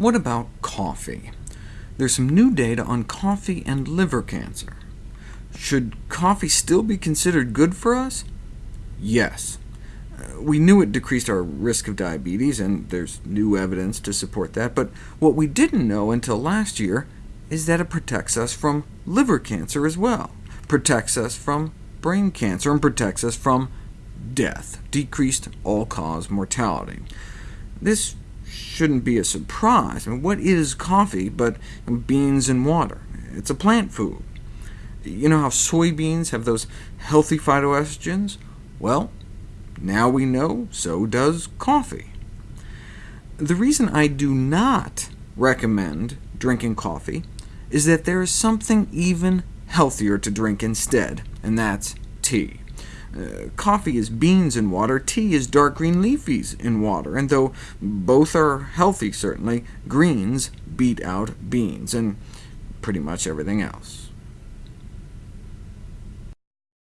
What about coffee? There's some new data on coffee and liver cancer. Should coffee still be considered good for us? Yes. Uh, we knew it decreased our risk of diabetes, and there's new evidence to support that, but what we didn't know until last year is that it protects us from liver cancer as well, protects us from brain cancer, and protects us from death, decreased all-cause mortality. This shouldn't be a surprise. I mean, what is coffee but beans and water? It's a plant food. You know how soybeans have those healthy phytoestrogens? Well, now we know so does coffee. The reason I do not recommend drinking coffee is that there is something even healthier to drink instead, and that's tea. Uh, coffee is beans in water, tea is dark green leafies in water, and though both are healthy, certainly, greens beat out beans, and pretty much everything else.